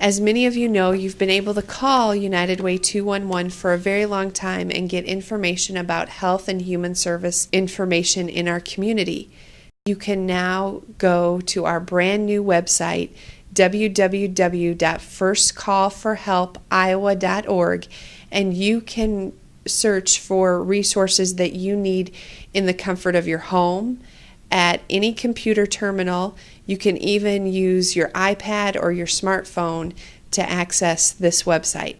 As many of you know, you've been able to call United Way 211 for a very long time and get information about health and human service information in our community. You can now go to our brand new website, www.firstcallforhelpiowa.org, and you can search for resources that you need in the comfort of your home at any computer terminal. You can even use your iPad or your smartphone to access this website.